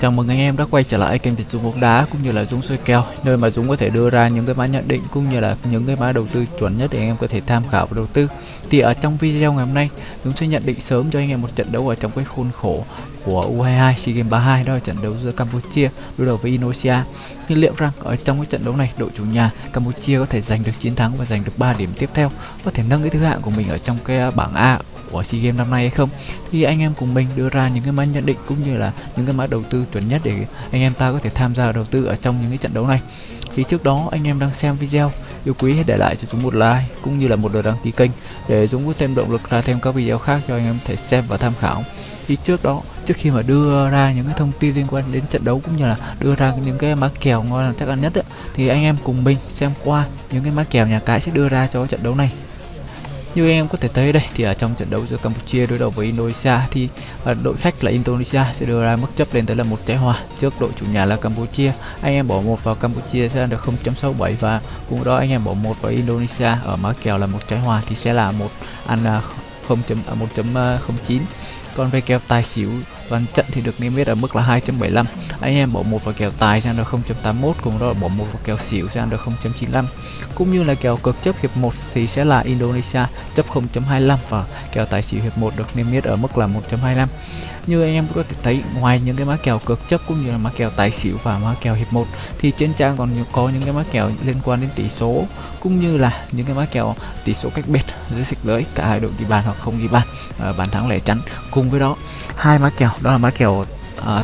Chào mừng anh em đã quay trở lại kênh Việt Dũng bóng đá cũng như là Dũng soi kèo nơi mà Dũng có thể đưa ra những cái mã nhận định cũng như là những cái mã đầu tư chuẩn nhất để anh em có thể tham khảo và đầu tư. Thì ở trong video ngày hôm nay Dũng sẽ nhận định sớm cho anh em một trận đấu ở trong cái khuôn khổ của U22 SEA Games 32 đó là trận đấu giữa Campuchia đối đầu với Indonesia. Nhưng liệu rằng ở trong cái trận đấu này đội chủ nhà Campuchia có thể giành được chiến thắng và giành được 3 điểm tiếp theo, có thể nâng cái thứ hạng của mình ở trong cái bảng A của SEA Games năm nay hay không. Thì anh em cùng mình đưa ra những cái mã nhận định cũng như là những cái mã đầu tư chuẩn nhất để anh em ta có thể tham gia đầu tư ở trong những cái trận đấu này. Thì trước đó anh em đang xem video yêu quý hãy để lại cho chúng một like cũng như là một lượt đăng ký kênh để chúng có thêm động lực ra thêm các video khác cho anh em thể xem và tham khảo. Thì trước đó trước khi mà đưa ra những cái thông tin liên quan đến trận đấu cũng như là đưa ra những cái mã kèo ngon là chắc ăn nhất ấy, thì anh em cùng mình xem qua những cái mã kèo nhà cái sẽ đưa ra cho trận đấu này như anh em có thể thấy đây, thì ở trong trận đấu giữa Campuchia đối đầu với Indonesia thì à, đội khách là Indonesia sẽ đưa ra mức chấp lên tới là một trái hòa trước đội chủ nhà là Campuchia. Anh em bỏ một vào Campuchia sẽ được 0.67 và cùng đó anh em bỏ một vào Indonesia ở mã kèo là một trái hòa thì sẽ là một ăn à, 0.1.09 còn về kèo tài xỉu. Toàn trận thì được niêm yết ở mức là 2.75 anh em bỏ một vào kèo tài sang được 0.81 cùng đó là bỏ một vào kèo xỉu sang được 0.95 cũng như là kèo cực chấp hiệp 1 thì sẽ là Indonesia chấp 0.25 và kèo tài xỉu hiệp 1 được niêm yết ở mức là 1.25 như anh em có thể thấy ngoài những cái mã kèo cược chấp cũng như là mã kèo tài xỉu và mã kèo hiệp 1 thì trên trang còn có những cái mã kèo liên quan đến tỷ số cũng như là những cái mã kèo tỷ số cách biệt dưới xịch lưới cả hai đội ghi bàn hoặc không ghi bàn à, bàn thắng lẻ chắn cùng với đó. Hai mã kèo đó là mã kèo à,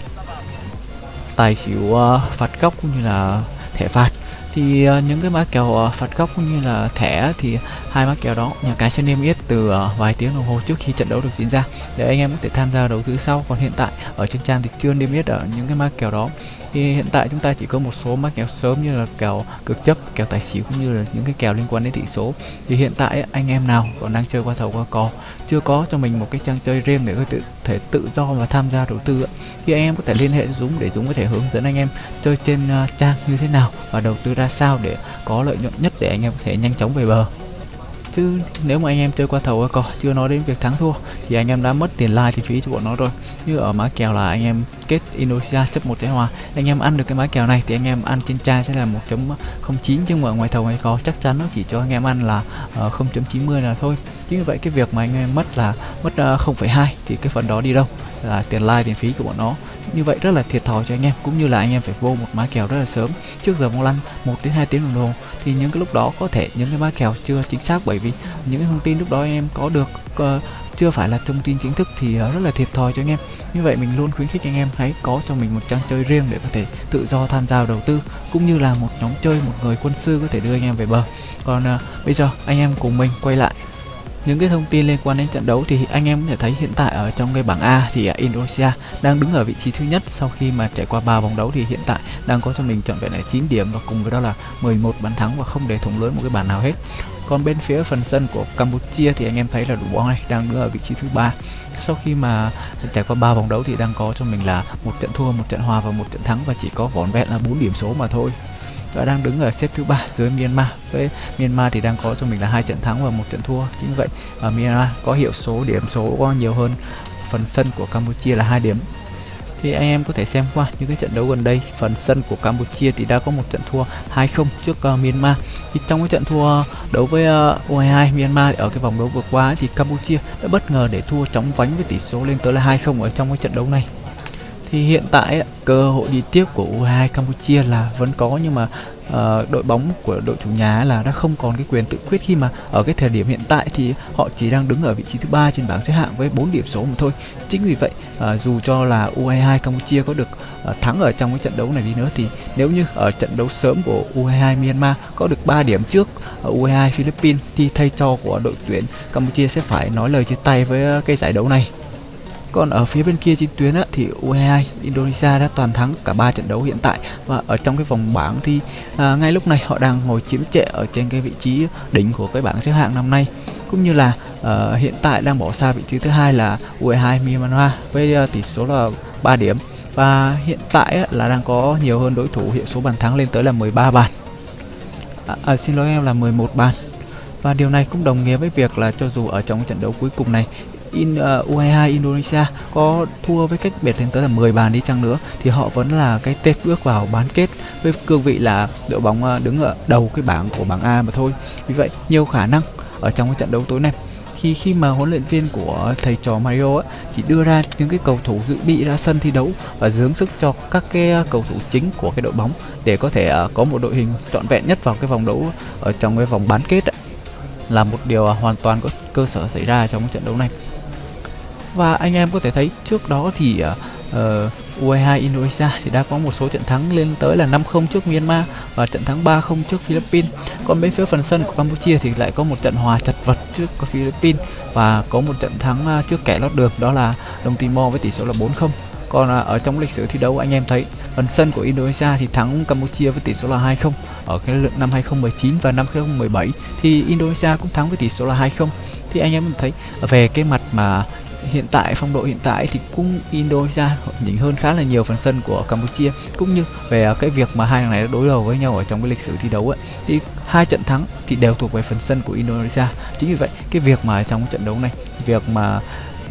tài xỉu uh, phạt góc cũng như là thẻ phạt thì uh, những cái mã kèo uh, phạt góc cũng như là thẻ thì hai mã kèo đó nhà cái sẽ niêm yết từ uh, vài tiếng đồng hồ trước khi trận đấu được diễn ra. Để anh em có thể tham gia đầu tư sau. Còn hiện tại ở trên trang thì chưa niêm yết ở những cái mã kèo đó thì hiện tại chúng ta chỉ có một số mã kèo sớm như là kèo cực chấp kèo tài xỉu cũng như là những cái kèo liên quan đến tỷ số. Thì hiện tại anh em nào còn đang chơi qua thầu qua cò chưa có cho mình một cái trang chơi riêng để có thể, thể tự do và tham gia đầu tư thì anh em có thể liên hệ với Dũng để Dũng có thể hướng dẫn anh em chơi trên uh, trang như thế nào và đầu tư ra sao để có lợi nhuận nhất để anh em có thể nhanh chóng về bờ chứ nếu mà anh em chơi qua thầu cò chưa nói đến việc thắng thua thì anh em đã mất tiền like thì phí cho bọn nó rồi. Như ở mã kèo là anh em kết Indonesia chấp một trái hòa. Anh em ăn được cái mã kèo này thì anh em ăn trên chai sẽ là 1.09 nhưng mà ngoài thầu hay có chắc chắn nó chỉ cho anh em ăn là ờ, uh, 0.90 là thôi. Chính vì vậy cái việc mà anh em mất là mất ờ, uh, 0,2 thì cái phần đó đi đâu là tiền like tiền phí của bọn nó như vậy rất là thiệt thòi cho anh em cũng như là anh em phải vô một má kèo rất là sớm. Trước giờ bóng lăn 1 đến 2 tiếng đồng hồ thì những cái lúc đó có thể những cái má kèo chưa chính xác bởi vì những cái thông tin lúc đó anh em có được uh, chưa phải là thông tin chính thức thì uh, rất là thiệt thòi cho anh em. Như vậy mình luôn khuyến khích anh em hãy có cho mình một trang chơi riêng để có thể tự do tham gia đầu tư cũng như là một nhóm chơi một người quân sư có thể đưa anh em về bờ. Còn uh, bây giờ anh em cùng mình quay lại những cái thông tin liên quan đến trận đấu thì anh em có thể thấy hiện tại ở trong cái bảng A thì à, Indonesia đang đứng ở vị trí thứ nhất. Sau khi mà trải qua 3 vòng đấu thì hiện tại đang có cho mình chọn vẹn là 9 điểm và cùng với đó là 11 bàn thắng và không để thủng lưới một cái bàn nào hết. Còn bên phía phần sân của Campuchia thì anh em thấy là đội bóng này đang đứng ở vị trí thứ ba. Sau khi mà trải qua 3 vòng đấu thì đang có cho mình là một trận thua, một trận hòa và một trận thắng và chỉ có vỏn vẹn là 4 điểm số mà thôi đã đang đứng ở xếp thứ ba dưới Myanmar. Với Myanmar thì đang có cho mình là hai trận thắng và một trận thua chính vậy. Ở Myanmar có hiệu số điểm số có nhiều hơn phần sân của Campuchia là hai điểm. Thì anh em có thể xem qua những cái trận đấu gần đây phần sân của Campuchia thì đã có một trận thua 2-0 trước uh, Myanmar. Thì trong cái trận thua đấu với ờ, uh, U22 Myanmar ở cái vòng đấu vừa qua thì Campuchia đã bất ngờ để thua chóng vánh với tỷ số lên tới là 2-0 ở trong cái trận đấu này thì hiện tại cơ hội đi tiếp của U22 Campuchia là vẫn có nhưng mà uh, đội bóng của đội chủ nhà là đã không còn cái quyền tự quyết khi mà ở cái thời điểm hiện tại thì họ chỉ đang đứng ở vị trí thứ ba trên bảng xếp hạng với 4 điểm số mà thôi. Chính vì vậy uh, dù cho là U22 Campuchia có được uh, thắng ở trong cái trận đấu này đi nữa thì nếu như ở trận đấu sớm của U22 Myanmar có được 3 điểm trước U22 Philippines thì thay cho của đội tuyển Campuchia sẽ phải nói lời chia tay với cái giải đấu này. Còn ở phía bên kia trên tuyến á, thì U22 Indonesia đã toàn thắng cả 3 trận đấu hiện tại. Và ở trong cái vòng bảng thì à, ngay lúc này họ đang ngồi chiếm trệ ở trên cái vị trí đỉnh của cái bảng xếp hạng năm nay. Cũng như là uh, hiện tại đang bỏ xa vị trí thứ hai là U22 Myanmar với uh, tỷ số là 3 điểm. Và hiện tại á, là đang có nhiều hơn đối thủ hiện số bàn thắng lên tới là 13 bàn. À, à, xin lỗi em là 11 bàn. Và điều này cũng đồng nghĩa với việc là cho dù ở trong trận đấu cuối cùng này in ờ, uh, U22 Indonesia có thua với cách biệt lên tới là 10 bàn đi chăng nữa thì họ vẫn là cái tết bước vào bán kết với cương vị là đội bóng uh, đứng ở đầu cái bảng của bảng A mà thôi vì vậy nhiều khả năng ở trong cái trận đấu tối nay khi khi mà huấn luyện viên của thầy trò Mario ấy, chỉ đưa ra những cái cầu thủ dự bị ra sân thi đấu và dướng sức cho các cái ờ, cầu thủ chính của cái đội bóng để có thể có một đội hình trọn vẹn nhất vào cái vòng đấu ở trong cái vòng bán kết ấy. là một điều hoàn toàn có cơ sở xảy ra trong cái trận đấu này và anh em có thể thấy trước đó thì uh, uh, U22 Indonesia thì đã có một số trận thắng lên tới là 5-0 trước Myanmar và trận thắng 3-0 trước Philippines. Còn bên phía phần sân của Campuchia thì lại có một trận hòa chật vật trước Philippines và có một trận thắng à, trước kẻ lót đường đó là Đông Timor với tỷ số là 4-0. Còn uh, ở trong lịch sử thi đấu anh em thấy phần sân của Indonesia thì thắng Campuchia với tỷ số là 2-0 ở cái lượt năm 2019 và năm 2017 thì Indonesia cũng thắng với tỷ số là 2-0 thì anh em thấy à, về cái mặt mà hiện tại phong độ hiện tại thì cũng Indonesia nhỉnh hơn khá là nhiều phần sân của Campuchia. Cũng như về à, cái việc mà hai thằng này đối đầu với nhau ở trong cái lịch sử thi đấu ấy thì hai trận thắng thì đều thuộc về phần sân của Indonesia. Chính vì vậy cái việc mà trong trận đấu này việc mà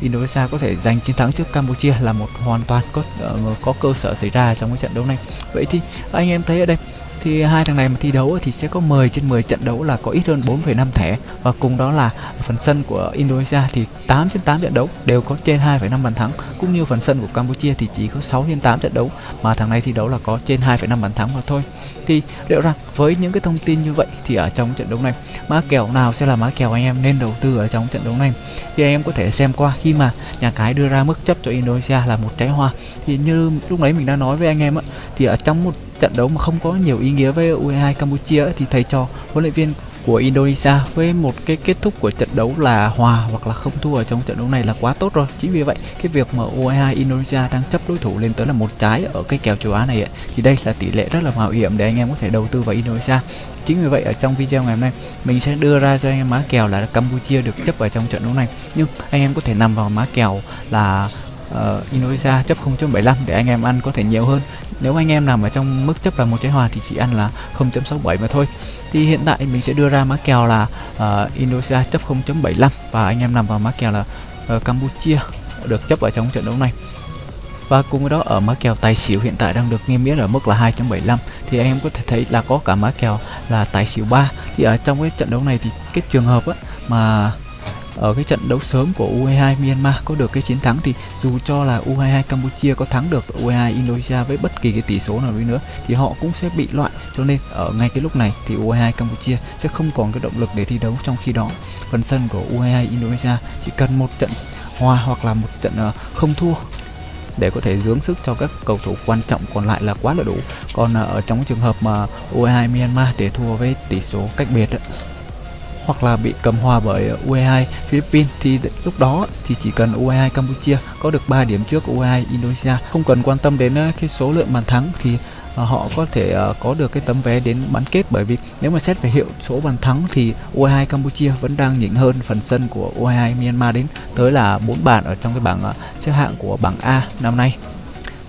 Indonesia có thể giành chiến thắng trước Campuchia là một hoàn toàn có uh, có cơ sở xảy ra trong cái trận đấu này. Vậy thì anh em thấy ở đây thì hai thằng này mà thi đấu thì sẽ có 10 trên 10 trận đấu là có ít hơn 4,5 thẻ. Và cùng đó là phần sân của Indonesia thì 8 trên 8 trận đấu đều có trên 2,5 bàn thắng. Cũng như phần sân của Campuchia thì chỉ có 6 trên 8 trận đấu mà thằng này thi đấu là có trên 2,5 bàn thắng mà thôi. Thì liệu rằng với những cái thông tin như vậy thì ở trong trận đấu này mã kèo nào sẽ là mã kèo anh em nên đầu tư ở trong trận đấu này? Thì anh em có thể xem qua khi mà nhà cái đưa ra mức chấp cho Indonesia là một trái hoa. Thì như lúc nãy mình đã nói với anh em á thì ở trong một trận đấu mà không có nhiều ý nghĩa với U22 Campuchia thì thầy trò huấn luyện viên của Indonesia với một cái kết thúc của trận đấu là hòa hoặc là không thua ở trong trận đấu này là quá tốt rồi. Chính vì vậy cái việc mà U22 Indonesia đang chấp đối thủ lên tới là một trái ở cái kèo châu Á này ấy, thì đây là tỷ lệ rất là mạo hiểm để anh em có thể đầu tư vào Indonesia. Chính vì vậy ở trong video ngày hôm nay mình sẽ đưa ra cho anh em má kèo là Campuchia được chấp ở trong trận đấu này. Nhưng anh em có thể nằm vào má kèo là uh, Indonesia chấp 0.75 để anh em ăn có thể nhiều hơn nếu anh em nằm ở trong mức chấp là một trái hòa thì chỉ ăn là 0.67 mà thôi. Thì hiện tại mình sẽ đưa ra mã kèo là uh, Indonesia chấp 0.75 và anh em nằm vào mã kèo là uh, Campuchia được chấp ở trong trận đấu này. Và cùng với đó ở mã kèo tài xỉu hiện tại đang được niêm yết ở mức là 2.75 thì anh em có thể thấy là có cả mã kèo là tài xỉu 3 thì ở trong cái trận đấu này thì cái trường hợp á, mà ở cái trận đấu sớm của U22 Myanmar có được cái chiến thắng thì dù cho là U22 Campuchia có thắng được U22 Indonesia với bất kỳ cái tỷ số nào đi nữa thì họ cũng sẽ bị loại. Cho nên ở ngay cái lúc này thì U22 Campuchia sẽ không còn cái động lực để thi đấu trong khi đó. Phần sân của U22 Indonesia chỉ cần một trận hòa hoặc là một trận ờ, không thua để có thể dưỡng sức cho các cầu thủ quan trọng còn lại là quá là đủ. Còn ờ, ở trong trường hợp mà U22 Myanmar để thua với tỷ số cách biệt ấy, hoặc là bị cầm hòa bởi U22 Philippines thì lúc đó thì chỉ cần U22 Campuchia có được 3 điểm trước U22 Indonesia. Không cần quan tâm đến uh, cái số lượng bàn thắng thì uh, họ có thể uh, có được cái tấm vé đến bán kết bởi vì nếu mà xét về hiệu số bàn thắng thì U22 Campuchia vẫn đang nhỉnh hơn phần sân của U22 Myanmar đến tới là 4 bàn ở trong cái bảng xếp hạng của bảng A năm nay.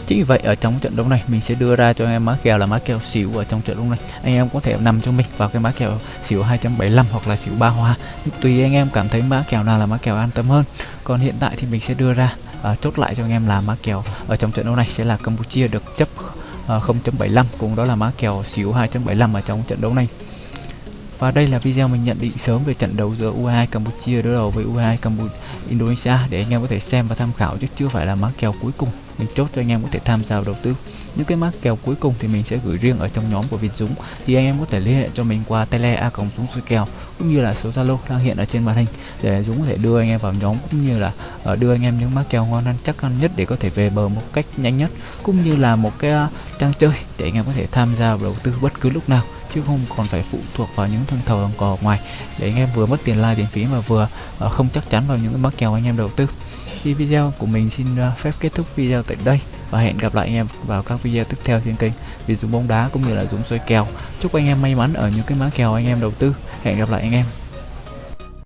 Chính vì vậy ở trong trận đấu này mình sẽ đưa ra cho anh em má kèo là má kèo xỉu ở trong trận đấu này. Anh em có thể nằm cho mình vào cái má kèo xỉu 2.75 hoặc là xỉu ba hoa. Tùy anh em cảm thấy má kèo nào là má kèo an tâm hơn. Còn hiện tại thì mình sẽ đưa ra uh, chốt lại cho anh em là má kèo ở trong trận đấu này sẽ là Campuchia được chấp uh, 0.75 cùng đó là má kèo xỉu 2.75 ở trong trận đấu này. Và đây là video mình nhận định sớm về trận đấu giữa U22 Campuchia đối đầu với U22 Campuchia, Indonesia để anh em có thể xem và tham khảo chứ chưa phải là mã kèo cuối cùng. Mình chốt cho anh em có thể tham gia đầu tư. Những cái mã kèo cuối cùng thì mình sẽ gửi riêng ở trong nhóm của Việt Dũng. Thì anh em có thể liên hệ cho mình qua tele a còng Dũng suy kèo, cũng như là số Zalo đang hiện ở trên màn hình để Dũng có thể đưa anh em vào nhóm, cũng như là ờ, đưa anh em những mã kèo ngon ăn chắc ăn nhất để có thể về bờ một cách nhanh nhất, cũng như là một cái ờ, trang chơi để anh em có thể tham gia vào đầu tư bất cứ lúc nào chứ không còn phải phụ thuộc vào những thương thầu đồng cò ngoài. Để anh em vừa mất tiền like tiền phí mà vừa uh, không chắc chắn vào những cái mã kèo anh em đầu tư. Thì video của mình xin uh, phép kết thúc video tại đây và hẹn gặp lại anh em vào các video tiếp theo trên kênh vì dùng bóng đá cũng như là dùng soi kèo. Chúc anh em may mắn ở những cái mã kèo anh em đầu tư. Hẹn gặp lại anh em.